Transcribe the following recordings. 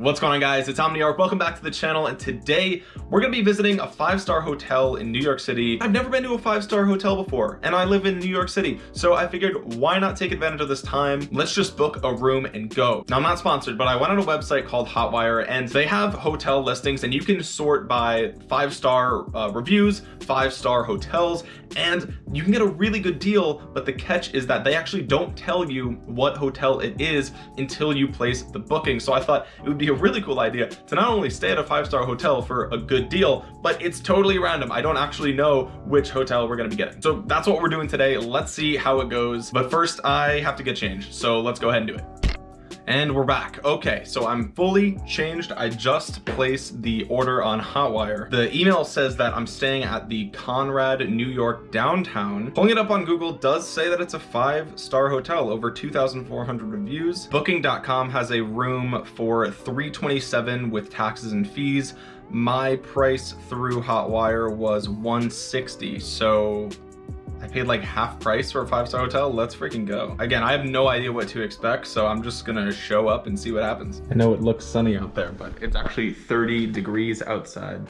What's going on guys, it's Omniarch. Welcome back to the channel and today we're gonna be visiting a five-star hotel in New York City. I've never been to a five-star hotel before and I live in New York City. So I figured why not take advantage of this time? Let's just book a room and go. Now I'm not sponsored, but I went on a website called Hotwire and they have hotel listings and you can sort by five-star uh, reviews, five-star hotels, and you can get a really good deal. But the catch is that they actually don't tell you what hotel it is until you place the booking. So I thought it would be a really cool idea to not only stay at a five-star hotel for a good deal, but it's totally random. I don't actually know which hotel we're gonna be getting. So that's what we're doing today. Let's see how it goes. But first I have to get changed. So let's go ahead and do it. And we're back. Okay, so I'm fully changed. I just placed the order on Hotwire. The email says that I'm staying at the Conrad New York downtown. Pulling it up on Google does say that it's a five-star hotel, over 2,400 reviews. Booking.com has a room for 327 with taxes and fees. My price through Hotwire was 160, so I paid like half price for a five-star hotel. Let's freaking go. Again, I have no idea what to expect, so I'm just gonna show up and see what happens. I know it looks sunny out there, but it's actually 30 degrees outside.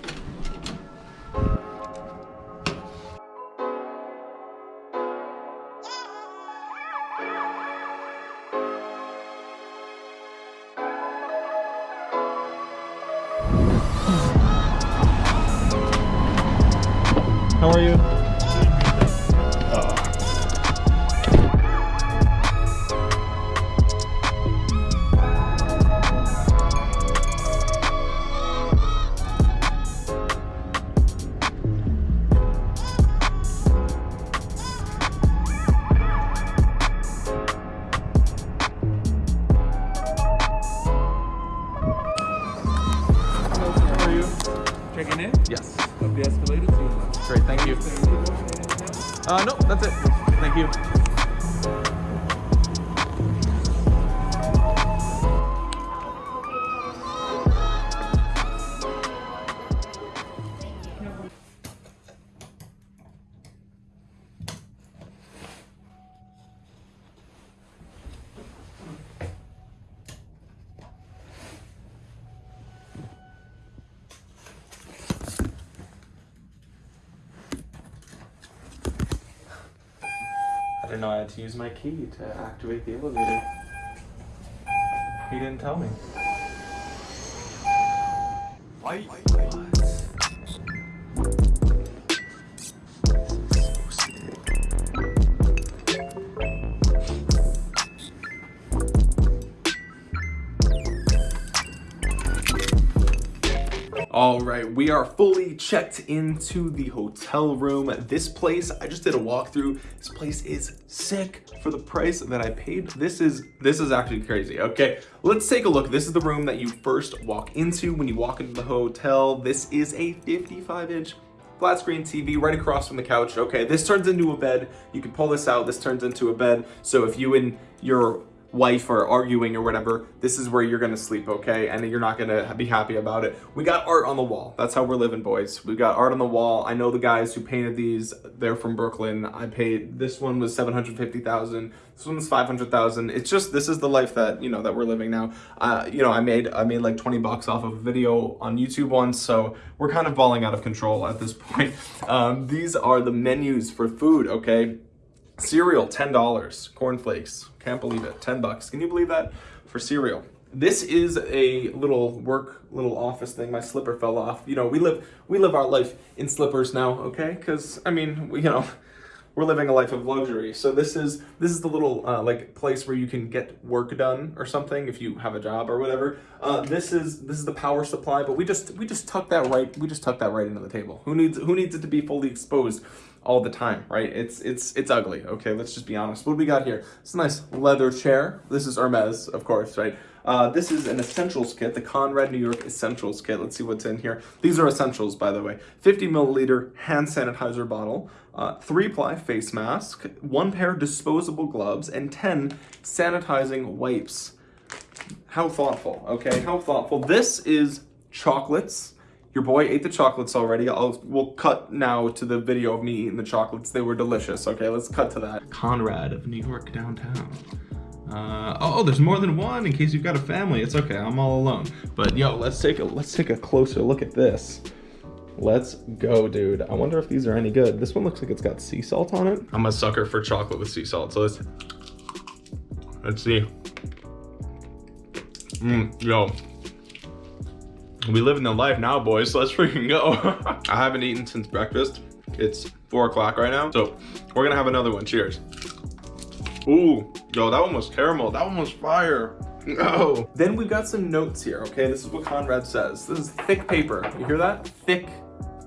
To use my key to activate the elevator. He didn't tell me. Why? All right, we are fully checked into the hotel room. This place, I just did a walkthrough. This place is sick for the price that I paid. This is this is actually crazy. Okay, let's take a look. This is the room that you first walk into when you walk into the hotel. This is a 55 inch flat screen TV right across from the couch. Okay, this turns into a bed. You can pull this out. This turns into a bed. So if you and your wife are arguing or whatever, this is where you're gonna sleep, okay? And you're not gonna be happy about it. We got art on the wall. That's how we're living, boys. We got art on the wall. I know the guys who painted these. They're from Brooklyn. I paid, this one was 750,000. This one was 500,000. It's just, this is the life that, you know, that we're living now. Uh, you know, I made, I made like 20 bucks off of a video on YouTube once, so we're kind of balling out of control at this point. Um, these are the menus for food, okay? Cereal, $10. Cornflakes, can't believe it, 10 bucks. Can you believe that? For cereal. This is a little work, little office thing. My slipper fell off. You know, we live we live our life in slippers now, okay? Because, I mean, we, you know, we're living a life of luxury. So this is this is the little uh, like place where you can get work done or something if you have a job or whatever. Uh, this is this is the power supply, but we just we just tuck that right we just tuck that right into the table. Who needs who needs it to be fully exposed? All the time, right? It's it's it's ugly. Okay, let's just be honest. What do we got here? It's a nice leather chair. This is Hermes, of course, right? Uh, this is an essentials kit, the Conrad New York Essentials Kit. Let's see what's in here. These are essentials, by the way. 50 milliliter hand sanitizer bottle, uh, three ply face mask, one pair disposable gloves, and 10 sanitizing wipes. How thoughtful, okay? How thoughtful. This is chocolates your boy ate the chocolates already. I'll we'll cut now to the video of me eating the chocolates. They were delicious. Okay, let's cut to that. Conrad of New York downtown. Uh, oh, there's more than one in case you've got a family. It's okay, I'm all alone. But yo, let's take a let's take a closer look at this. Let's go, dude. I wonder if these are any good. This one looks like it's got sea salt on it. I'm a sucker for chocolate with sea salt, so let's let's see. Mm, yo, we live in the life now, boys. Let's freaking go. I haven't eaten since breakfast. It's four o'clock right now, so we're gonna have another one. Cheers. Ooh, yo, that one was caramel. That one was fire. No. Then we've got some notes here, okay? This is what Conrad says. This is thick paper. You hear that? Thick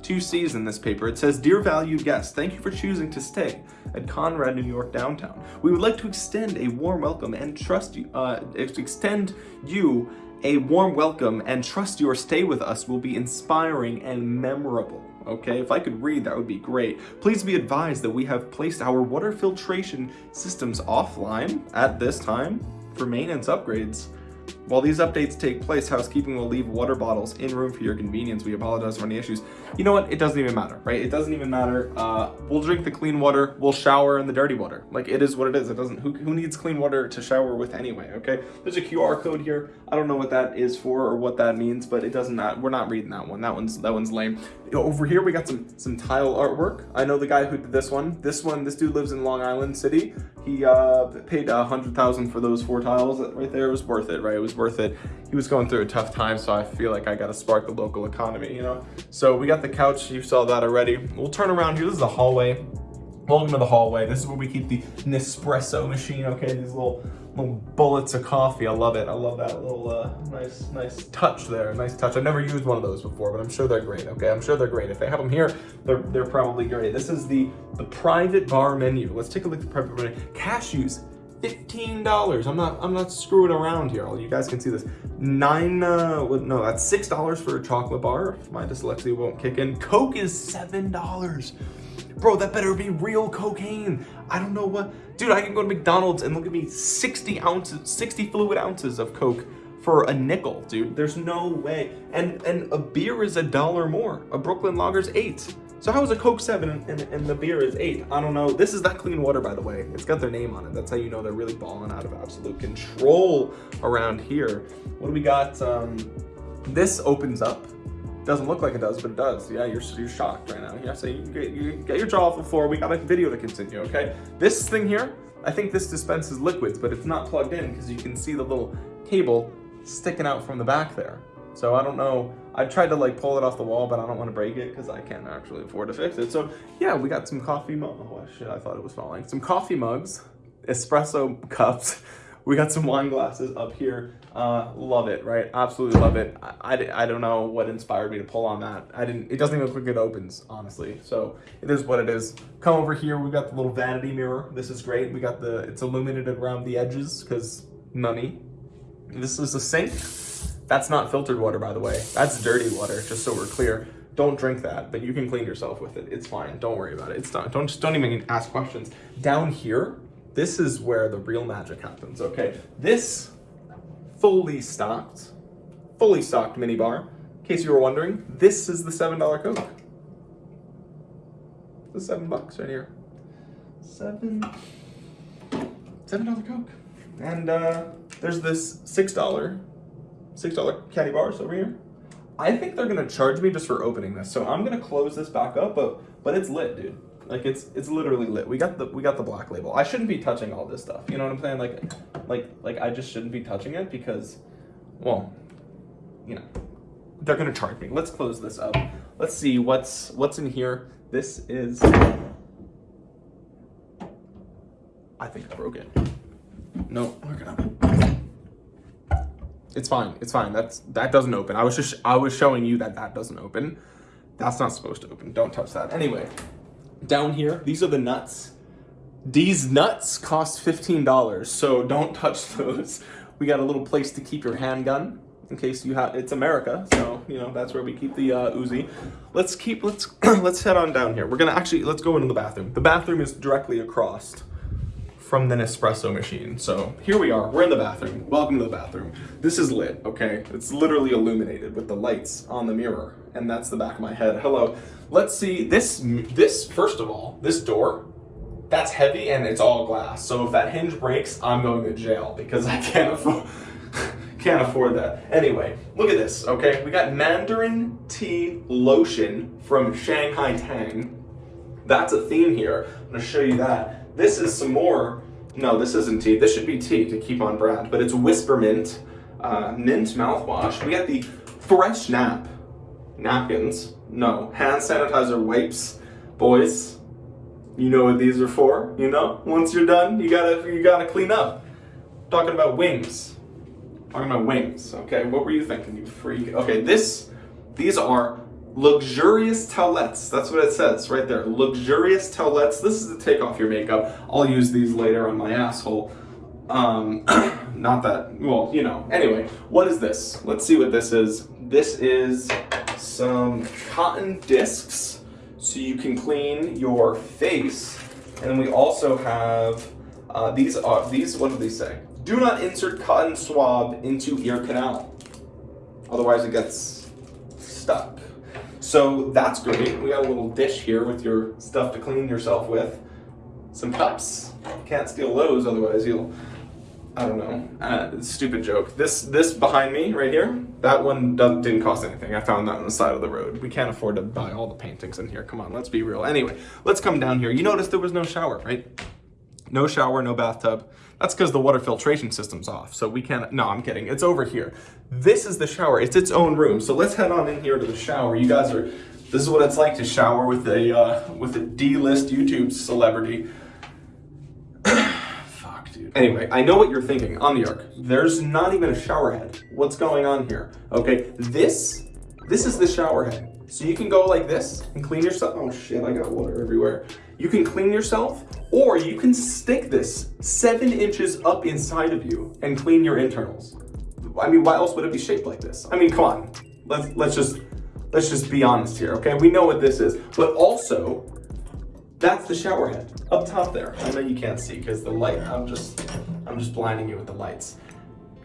two C's in this paper. It says, Dear valued guests, thank you for choosing to stay at Conrad New York downtown. We would like to extend a warm welcome and trust you, uh, extend you a warm welcome and trust your stay with us will be inspiring and memorable. Okay, if I could read, that would be great. Please be advised that we have placed our water filtration systems offline at this time for maintenance upgrades. While these updates take place, housekeeping will leave water bottles in room for your convenience. We apologize for any issues. You know what? It doesn't even matter, right? It doesn't even matter. Uh, we'll drink the clean water. We'll shower in the dirty water. Like, it is what it is. It doesn't, who, who needs clean water to shower with anyway, okay? There's a QR code here. I don't know what that is for or what that means, but it doesn't, not, we're not reading that one. That one's, that one's lame. Over here, we got some, some tile artwork. I know the guy who did this one. This one, this dude lives in Long Island City. He uh, paid a hundred thousand for those four tiles right there. It was worth it, right? It was worth it. He was going through a tough time, so I feel like I got to spark the local economy, you know? So we got the couch. You saw that already. We'll turn around here. This is the hallway. Welcome to the hallway. This is where we keep the Nespresso machine, okay? These little little bullets of coffee. I love it. I love that little uh, nice nice touch there. Nice touch. I've never used one of those before, but I'm sure they're great, okay? I'm sure they're great. If they have them here, they're, they're probably great. This is the, the private bar menu. Let's take a look at the private bar menu. Cashews, $15. I'm not I'm not screwing around here. All You guys can see this. Nine uh no, that's six dollars for a chocolate bar. My dyslexia won't kick in. Coke is seven dollars. Bro, that better be real cocaine. I don't know what dude, I can go to McDonald's and look at me 60 ounces, 60 fluid ounces of Coke for a nickel, dude. There's no way. And and a beer is a dollar more. A Brooklyn Lager's eight. So how is a Coke 7 and, and, and, the beer is 8? I don't know. This is that clean water, by the way. It's got their name on it. That's how you know they're really balling out of absolute control around here. What do we got? Um, this opens up. Doesn't look like it does, but it does. Yeah, you're, you're shocked right now. Yeah, so you get, you get your jaw off the floor. We got a video to continue, okay? This thing here, I think this dispenses liquids, but it's not plugged in because you can see the little cable sticking out from the back there. So I don't know. I tried to like pull it off the wall, but I don't want to break it because I can't actually afford to fix it. So yeah, we got some coffee. Oh shit, I thought it was falling. Some coffee mugs, espresso cups. We got some wine glasses up here. Uh, love it, right? Absolutely love it. I, I, I, don't know what inspired me to pull on that. I didn't, it doesn't even look like it opens, honestly. So it is what it is. Come over here, we've got the little vanity mirror. This is great. We got the, it's illuminated around the edges because money. This is a sink. That's not filtered water, by the way. That's dirty water, just so we're clear. Don't drink that, but you can clean yourself with it. It's fine. Don't worry about it. It's not. Don't just don't even ask questions. Down here, this is where the real magic happens. Okay, this fully stocked, fully stocked mini bar. In case you were wondering, this is the seven dollar Coke. The seven bucks right here. Seven. Seven dollar Coke. And uh, there's this six dollar $6 caddy bars over here. I think they're gonna charge me just for opening this. So I'm gonna close this back up, but but it's lit, dude. Like it's it's literally lit. We got the we got the black label. I shouldn't be touching all this stuff. You know what I'm saying? Like like like I just shouldn't be touching it because well, you know, they're gonna charge me. Let's close this up. Let's see what's what's in here. This is I think I broke it. No, we're gonna it's fine. It's fine. That's that doesn't open. I was just I was showing you that that doesn't open. That's not supposed to open. Don't touch that. Anyway, down here, these are the nuts. These nuts cost $15, so don't touch those. We got a little place to keep your handgun in case you have, it's America, so, you know, that's where we keep the uh, Uzi. Let's keep, let's, let's head on down here. We're gonna actually, let's go into the bathroom. The bathroom is directly across from the Nespresso machine. So here we are, we're in the bathroom. Welcome to the bathroom. This is lit, okay? It's literally illuminated with the lights on the mirror. And that's the back of my head. Hello. Let's see, this, this first of all, this door, that's heavy and it's all glass. So if that hinge breaks, I'm going to jail because I can't afford can't afford that. Anyway, look at this, okay? We got Mandarin tea lotion from Shanghai Tang. That's a theme here. I'm gonna show you that. This is some more, no, this isn't tea. This should be tea to keep on brand, but it's Whisper Mint, uh, mint mouthwash. We got the Fresh Nap napkins. No, hand sanitizer wipes. Boys, you know what these are for, you know? Once you're done, you gotta you gotta clean up. Talking about wings. Talking about wings, okay? What were you thinking, you freak? Okay, this these are luxurious towelettes. That's what it says right there. Luxurious towelettes. This is to take off your makeup. I'll use these later on my asshole. Um, not that, well, you know. Anyway, what is this? Let's see what this is. This is some cotton discs so you can clean your face. And then we also have uh, these are these. What do they say? Do not insert cotton swab into ear canal, otherwise it gets stuck. So that's great. We got a little dish here with your stuff to clean yourself with. Some cups. Can't steal those, otherwise you'll I don't know. Uh, stupid joke. This this behind me right here, that one didn't cost anything. I found that on the side of the road. We can't afford to buy all the paintings in here. Come on, let's be real. Anyway, let's come down here. You notice there was no shower, right? No shower, no bathtub. That's because the water filtration system's off. So we can't, no, I'm kidding. It's over here. This is the shower. It's its own room. So let's head on in here to the shower. You guys are, this is what it's like to shower with a, uh, with a D-list YouTube celebrity. Fuck, dude. Anyway, I know what you're thinking Omniarch. There's not even a shower head. What's going on here? Okay, this, this is the shower head. So you can go like this and clean yourself. Oh shit, I got water everywhere. You can clean yourself or you can stick this seven inches up inside of you and clean your internals. I mean, why else would it be shaped like this? I mean, come on. Let's, let's just, let's just be honest here, okay? We know what this is, but also that's the shower head up top there. I know you can't see because the light, I'm just, I'm just blinding you with the lights.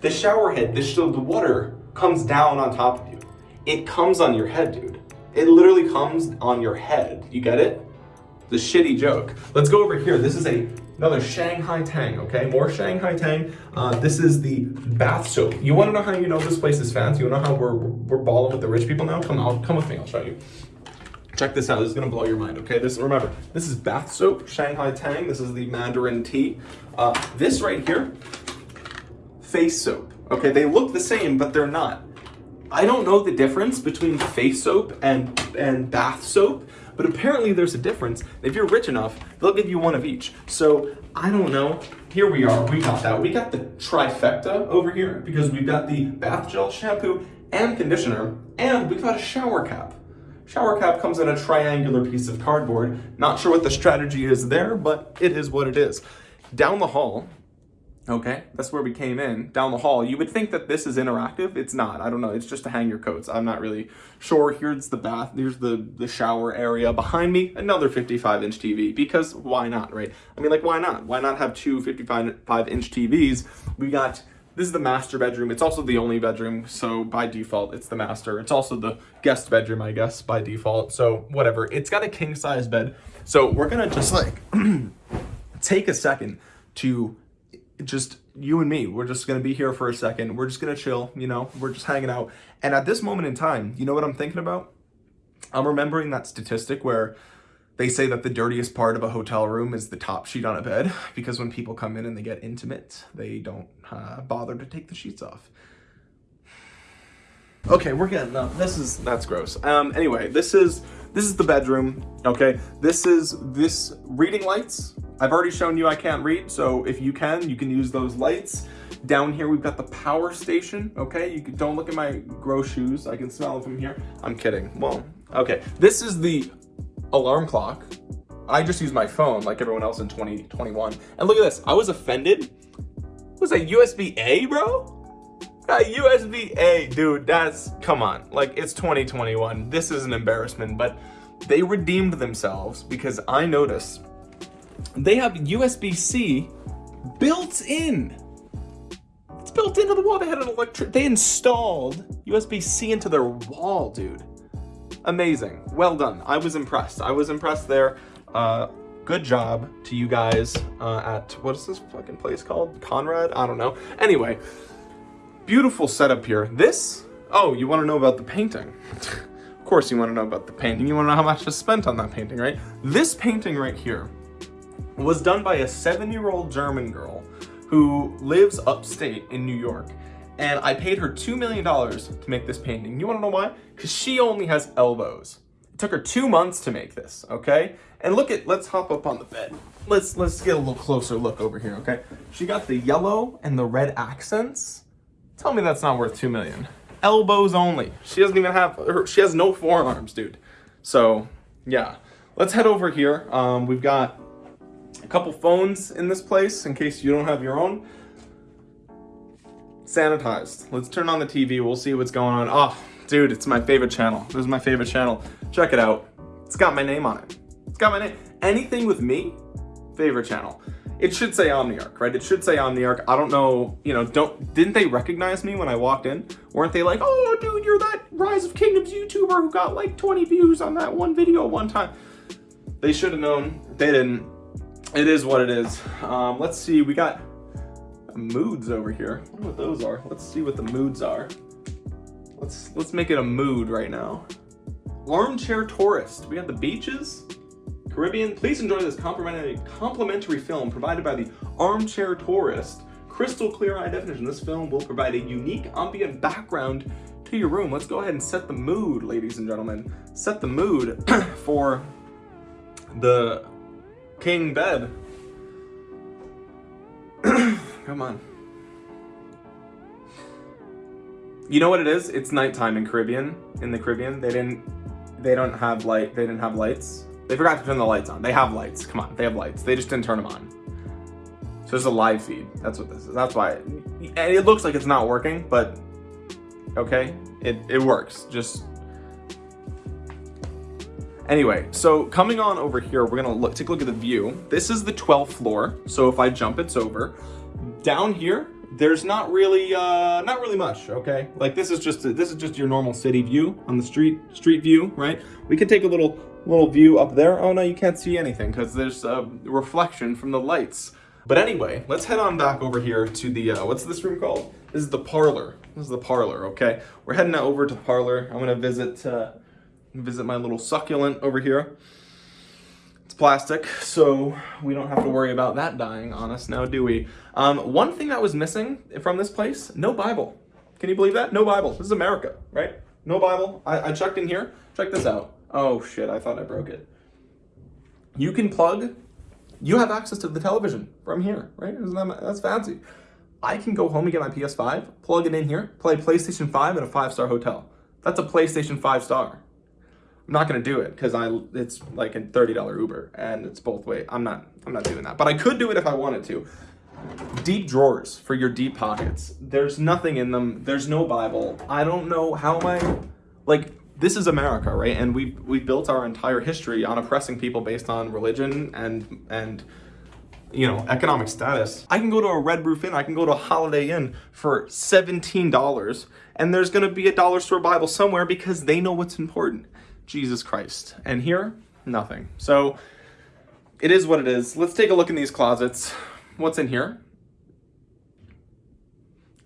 The shower head, the, the water comes down on top of you. It comes on your head, dude. It literally comes on your head. You get it? The shitty joke. Let's go over here. This is a another Shanghai Tang, okay? More Shanghai Tang. Uh, this is the bath soap. You wanna know how you know this place is fancy? You wanna know how we're, we're balling with the rich people now? Come on, come with me, I'll show you. Check this out, this is gonna blow your mind, okay? This, remember, this is bath soap, Shanghai Tang. This is the Mandarin tea. Uh, this right here, face soap. Okay, they look the same, but they're not. I don't know the difference between face soap and, and bath soap, but apparently there's a difference. If you're rich enough, they'll give you one of each. So I don't know. Here we are, we got that. We got the trifecta over here because we've got the bath gel, shampoo, and conditioner, and we've got a shower cap. Shower cap comes in a triangular piece of cardboard. Not sure what the strategy is there, but it is what it is. Down the hall, okay, that's where we came in, down the hall, you would think that this is interactive. It's not, I don't know, it's just to hang your coats. I'm not really sure. Here's the bath, here's the, the shower area. Behind me, another 55 inch TV, because why not, right? I mean, like, why not? Why not have two 55 inch TVs? We got this is the master bedroom. It's also the only bedroom, so by default, it's the master. It's also the guest bedroom, I guess, by default. So whatever. It's got a king size bed. So we're gonna just like take a second to just you and me. We're just gonna be here for a second. We're just gonna chill, you know, we're just hanging out. And at this moment in time, you know what I'm thinking about? I'm remembering that statistic where they say that the dirtiest part of a hotel room is the top sheet on a bed because when people come in and they get intimate, they don't uh, bother to take the sheets off. Okay, we're getting up. This is, that's gross. Um, anyway, this is, this is the bedroom, okay? This is, this reading lights. I've already shown you I can't read, so if you can, you can use those lights. Down here, we've got the power station, okay? You can, don't look at my gross shoes. I can smell them from here. I'm kidding. Well, okay. This is the alarm clock. I just use my phone like everyone else in 2021. And look at this, I was offended. Was that USB-A, bro? That USB-A, dude, that's, come on. Like, it's 2021. This is an embarrassment, but they redeemed themselves because I noticed they have USB-C built in. It's built into the wall. They had an electric, they installed USB-C into their wall, dude amazing. Well done. I was impressed. I was impressed there. Uh, good job to you guys uh, at, what is this fucking place called? Conrad? I don't know. Anyway, beautiful setup here. This, oh, you want to know about the painting. of course you want to know about the painting. You want to know how much was spent on that painting, right? This painting right here was done by a seven-year-old German girl who lives upstate in New York. And I paid her $2 million to make this painting. You wanna know why? Because she only has elbows. It took her two months to make this, okay? And look at, let's hop up on the bed. Let's, let's get a little closer look over here, okay? She got the yellow and the red accents. Tell me that's not worth 2 million. Elbows only. She doesn't even have, her, she has no forearms, dude. So, yeah. Let's head over here. Um, we've got a couple phones in this place in case you don't have your own. Sanitized. Let's turn on the TV. We'll see what's going on. Oh, dude, it's my favorite channel. This is my favorite channel. Check it out. It's got my name on it. It's got my name. Anything with me, favorite channel. It should say Omniarch, right? It should say Omniarch. I don't know, you know, don't, didn't they recognize me when I walked in? Weren't they like, oh, dude, you're that Rise of Kingdoms YouTuber who got like 20 views on that one video one time. They should have known. They didn't it is what it is. Um, let's see, we got moods over here. I wonder what those are. Let's see what the moods are. Let's let's make it a mood right now. Armchair tourist. We got the beaches, Caribbean. Please enjoy this complimentary complimentary film provided by the Armchair Tourist. Crystal clear high definition. This film will provide a unique ambient background to your room. Let's go ahead and set the mood, ladies and gentlemen. Set the mood for the king bed. Come on. You know what it is? It's nighttime in Caribbean. In the Caribbean, they didn't. They don't have light. They didn't have lights. They forgot to turn the lights on. They have lights. Come on, they have lights. They just didn't turn them on. So it's a live feed. That's what this is. That's why. It, and it looks like it's not working, but okay, it it works. Just Anyway, so coming on over here, we're gonna look, take a look at the view. This is the 12th floor, so if I jump, it's over. Down here, there's not really, uh, not really much, okay? Like this is just, a, this is just your normal city view on the street, street view, right? We can take a little, little view up there. Oh no, you can't see anything because there's a reflection from the lights. But anyway, let's head on back over here to the, uh, what's this room called? This is the parlor. This is the parlor, okay? We're heading over to the parlor. I'm gonna visit, uh, visit my little succulent over here. It's plastic, so we don't have to worry about that dying on us now, do we? Um, one thing that was missing from this place, no Bible. Can you believe that? No Bible. This is America, right? No Bible. I, I checked in here. Check this out. Oh shit, I thought I broke it. You can plug, you have access to the television from here, right? That, that's fancy. I can go home and get my PS5, plug it in here, play PlayStation 5 at a five-star hotel. That's a PlayStation 5 star. I'm not gonna do it because I it's like a $30 Uber and it's both way. I'm not I'm not doing that. But I could do it if I wanted to. Deep drawers for your deep pockets. There's nothing in them. There's no Bible. I don't know how am I like this is America, right? And we we built our entire history on oppressing people based on religion and and you know, economic status. I can go to a Red Roof Inn, I can go to a Holiday Inn for $17 and there's gonna be a dollar store Bible somewhere because they know what's important. Jesus Christ. And here, nothing. So it is what it is. Let's take a look in these closets. What's in here?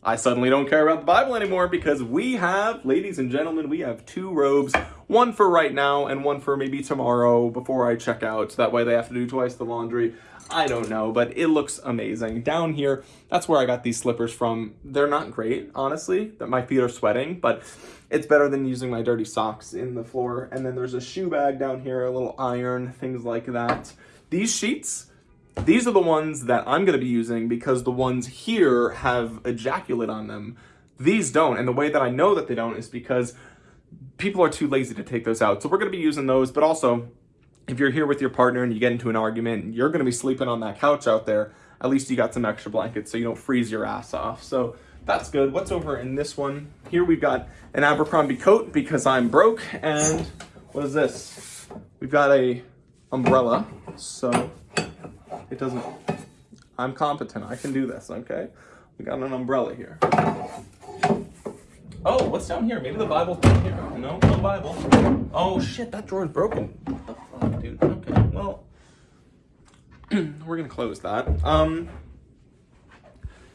I suddenly don't care about the Bible anymore because we have, ladies and gentlemen, we have two robes, one for right now and one for maybe tomorrow before I check out. That way they have to do twice the laundry. I don't know, but it looks amazing. Down here, that's where I got these slippers from. They're not great, honestly, that my feet are sweating, but it's better than using my dirty socks in the floor. And then there's a shoe bag down here, a little iron, things like that. These sheets, these are the ones that I'm gonna be using because the ones here have ejaculate on them. These don't, and the way that I know that they don't is because people are too lazy to take those out. So we're gonna be using those, but also if you're here with your partner and you get into an argument, you're gonna be sleeping on that couch out there, at least you got some extra blankets so you don't freeze your ass off. So that's good. What's over in this one? Here we've got an Abercrombie coat because I'm broke. And what is this? We've got a umbrella. So it doesn't, I'm competent. I can do this, okay? We got an umbrella here. Oh, what's down here? Maybe the Bible's down here. No, no Bible. Oh shit, that drawer is broken. What the fuck, dude? Okay, well, we're gonna close that. Um,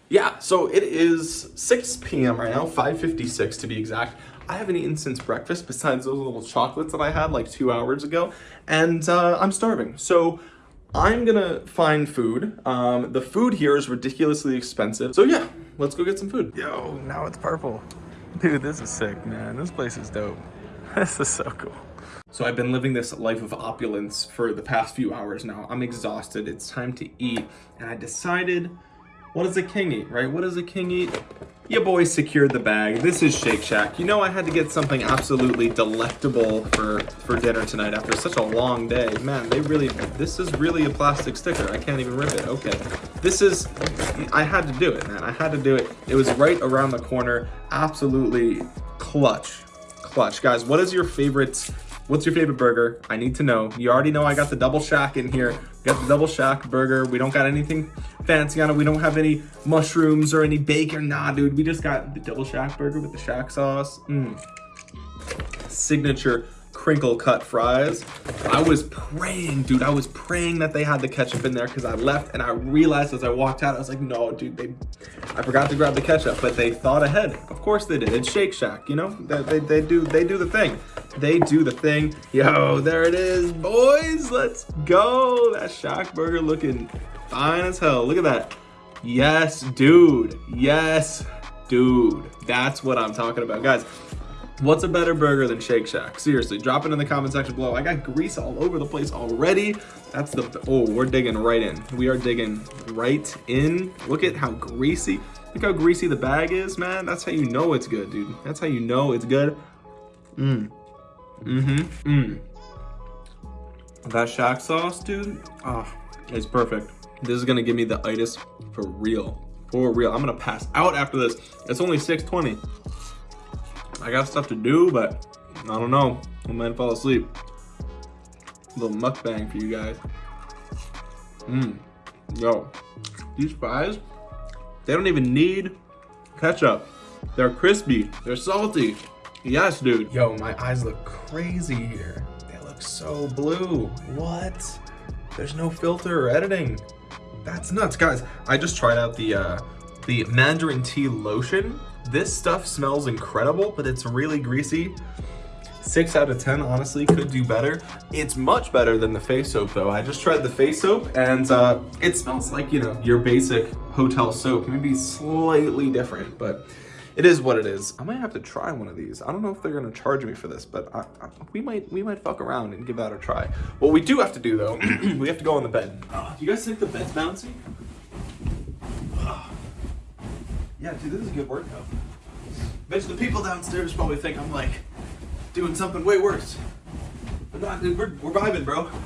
yeah, so it is 6 p.m. right now, 5.56 to be exact. I haven't eaten since breakfast besides those little chocolates that I had like two hours ago, and uh, I'm starving. So I'm gonna find food. Um, the food here is ridiculously expensive. So yeah, let's go get some food. Yo, now it's purple. Dude, this is sick, man. This place is dope. This is so cool. So I've been living this life of opulence for the past few hours now. I'm exhausted. It's time to eat. And I decided, what does a king eat, right? What does a king eat? Your boy secured the bag. This is Shake Shack. You know I had to get something absolutely delectable for, for dinner tonight after such a long day. Man, they really, this is really a plastic sticker. I can't even rip it. Okay. This is, I had to do it, man. I had to do it. It was right around the corner. Absolutely clutch. Clutch. Guys, what is your favorite What's your favorite burger? I need to know. You already know I got the double shack in here. We got the double shack burger. We don't got anything fancy on it. We don't have any mushrooms or any bacon. Nah, dude. We just got the double shack burger with the shack sauce. Mm. Signature crinkle cut fries. I was praying, dude, I was praying that they had the ketchup in there because I left and I realized as I walked out, I was like, no, dude, they, I forgot to grab the ketchup, but they thought ahead. Of course they did. It's Shake Shack, you know, they, they, they do, they do the thing. They do the thing. Yo, there it is, boys. Let's go. That Shack burger looking fine as hell. Look at that. Yes, dude. Yes, dude. That's what I'm talking about. Guys, What's a better burger than Shake Shack? Seriously, drop it in the comment section below. I got grease all over the place already. That's the, oh, we're digging right in. We are digging right in. Look at how greasy, look how greasy the bag is, man. That's how you know it's good, dude. That's how you know it's good. Mmm. Mm-hmm. Mmm. That Shack sauce, dude, ah, oh, it's perfect. This is gonna give me the itis for real. For real. I'm gonna pass out after this. It's only 620. I got stuff to do, but I don't know. I might fall asleep. A little mukbang for you guys. Mmm. Yo, these fries, they don't even need ketchup. They're crispy. They're salty. Yes, dude. Yo, my eyes look crazy here. They look so blue. What? There's no filter or editing. That's nuts, guys. I just tried out the uh, the Mandarin tea lotion this stuff smells incredible, but it's really greasy. Six out of 10, honestly, could do better. It's much better than the face soap though. I just tried the face soap and uh, it smells like, you know, your basic hotel soap. Maybe slightly different, but it is what it is. I might have to try one of these. I don't know if they're gonna charge me for this, but I, I, we might we might fuck around and give that a try. What we do have to do though, we have to go on the bed. Do you guys think the bed's bouncy? Yeah, dude, this is a good workout. Bet the people downstairs probably think I'm like doing something way worse. But not, dude, we're, we're vibing, bro.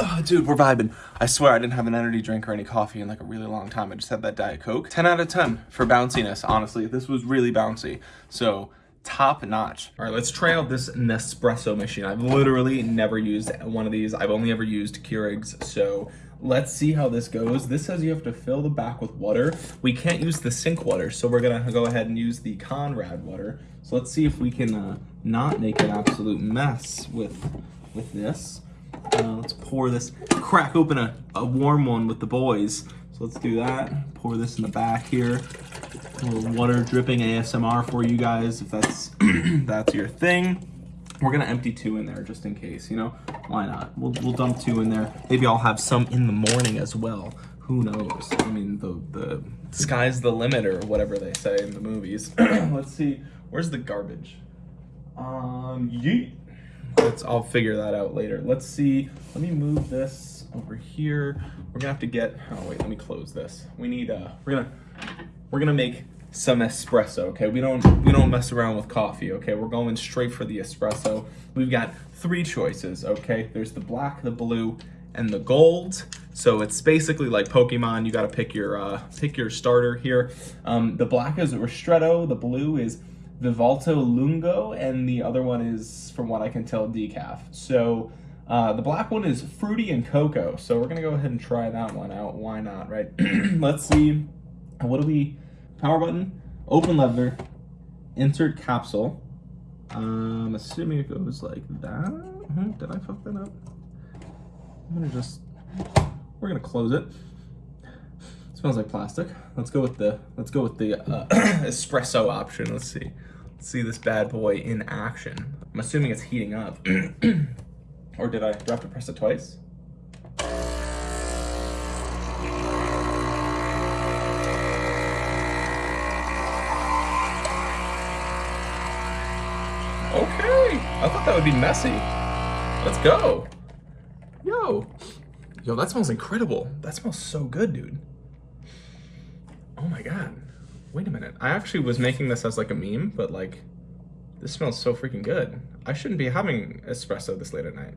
Oh, dude, we're vibing. I swear I didn't have an energy drink or any coffee in like a really long time. I just had that Diet Coke. 10 out of 10 for bounciness, honestly. This was really bouncy. So, top notch. All right, let's try out this Nespresso machine. I've literally never used one of these. I've only ever used Keurig's, so Let's see how this goes. This says you have to fill the back with water. We can't use the sink water, so we're gonna go ahead and use the Conrad water. So let's see if we can uh, not make an absolute mess with, with this. Uh, let's pour this, crack open a, a warm one with the boys. So let's do that. Pour this in the back here. A little water dripping ASMR for you guys if that's that's your thing. We're gonna empty two in there just in case, you know? Why not? We'll, we'll dump two in there. Maybe I'll have some in the morning as well. Who knows? I mean, the, the sky's the limit or whatever they say in the movies. Let's see, where's the garbage? Um, yeet. Let's, I'll figure that out later. Let's see, let me move this over here. We're gonna have to get, oh wait, let me close this. We need, uh, we're gonna, we're gonna make some espresso, okay? We don't we don't mess around with coffee, okay? We're going straight for the espresso. We've got three choices, okay? There's the black, the blue, and the gold. So it's basically like Pokemon. You got to pick your uh, pick your starter here. Um, the black is Ristretto. The blue is Vivalto Lungo, and the other one is, from what I can tell, decaf. So uh, the black one is fruity and cocoa. So we're gonna go ahead and try that one out. Why not, right? Let's see. What do we? Power button, open lever, insert capsule. I'm assuming it goes like that. Hmm, did I fuck that up? I'm gonna just We're gonna close it. smells like plastic. Let's go with the let's go with the uh, espresso option. Let's see. Let's see this bad boy in action. I'm assuming it's heating up. or did I do I have to press it twice? I thought that would be messy. Let's go. Yo. Yo, that smells incredible. That smells so good, dude. Oh my god. Wait a minute. I actually was making this as like a meme, but like, this smells so freaking good. I shouldn't be having espresso this late at night.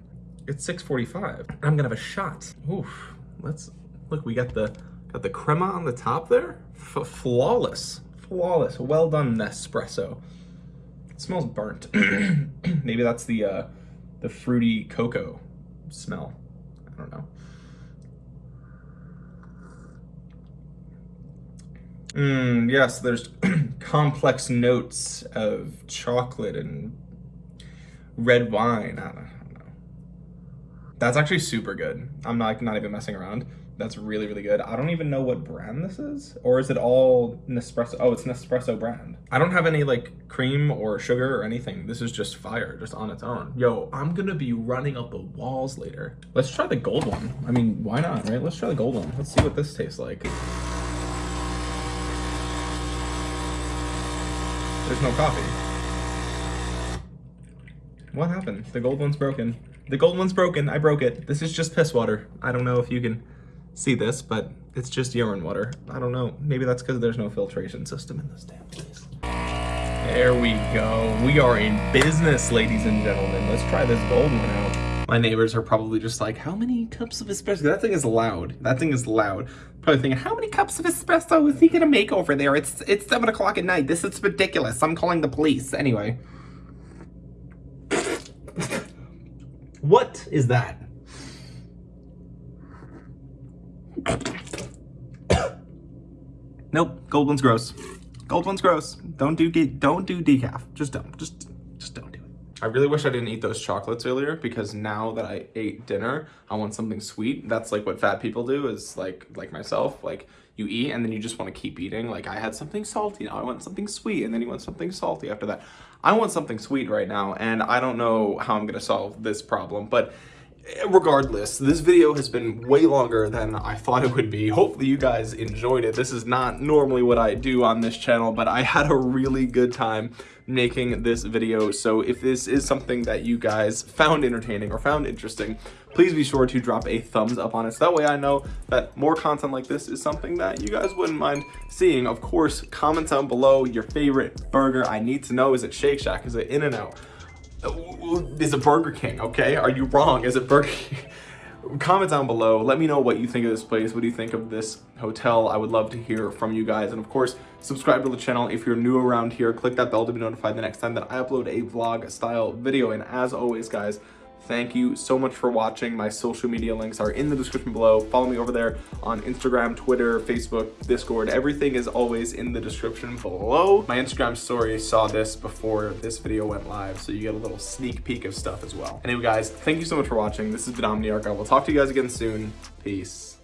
It's 6.45. I'm gonna have a shot. Oof. Let's, look, we got the, got the crema on the top there. F flawless. Flawless. Well done, Nespresso. It smells burnt. Maybe that's the, uh, the fruity cocoa smell. I don't know. Mm, yes, there's complex notes of chocolate and red wine. I don't, I don't, know. That's actually super good. I'm not, not even messing around. That's really, really good. I don't even know what brand this is. Or is it all Nespresso? Oh, it's Nespresso brand. I don't have any like cream or sugar or anything. This is just fire, just on its own. Yo, I'm gonna be running up the walls later. Let's try the gold one. I mean, why not, right? Let's try the gold one. Let's see what this tastes like. There's no coffee. What happened? The gold one's broken. The gold one's broken. I broke it. This is just piss water. I don't know if you can see this, but it's just urine water. I don't know. Maybe that's because there's no filtration system in this damn place. There we go. We are in business, ladies and gentlemen. Let's try this gold one out. My neighbors are probably just like, how many cups of espresso? That thing is loud. That thing is loud. Probably thinking, how many cups of espresso is he gonna make over there? It's it's seven o'clock at night. This is ridiculous. I'm calling the police. Anyway. what is that? Nope, gold one's gross. Gold one's gross. Don't do don't do decaf. Just don't. Just just don't do it. I really wish I didn't eat those chocolates earlier because now that I ate dinner, I want something sweet. That's like what fat people do is like like myself, like you eat and then you just want to keep eating. Like I had something salty, now I want something sweet, and then you want something salty after that. I want something sweet right now, and I don't know how I'm gonna solve this problem, but regardless, this video has been way longer than I thought it would be. Hopefully you guys enjoyed it. This is not normally what I do on this channel, but I had a really good time making this video. So if this is something that you guys found entertaining or found interesting, please be sure to drop a thumbs up on it. So that way I know that more content like this is something that you guys wouldn't mind seeing. Of course, comment down below your favorite burger. I need to know, is it Shake Shack? Is it In-N-Out? Uh, is it Burger King, okay? Are you wrong? Is it Burger King? Comment down below. Let me know what you think of this place. What do you think of this hotel? I would love to hear from you guys. And of course, subscribe to the channel if you're new around here. Click that bell to be notified the next time that I upload a vlog style video. And as always, guys, Thank you so much for watching. My social media links are in the description below. Follow me over there on Instagram, Twitter, Facebook, Discord. Everything is always in the description below. My Instagram story saw this before this video went live, so you get a little sneak peek of stuff as well. Anyway, guys, thank you so much for watching. This has been Omniarch. I will talk to you guys again soon. Peace.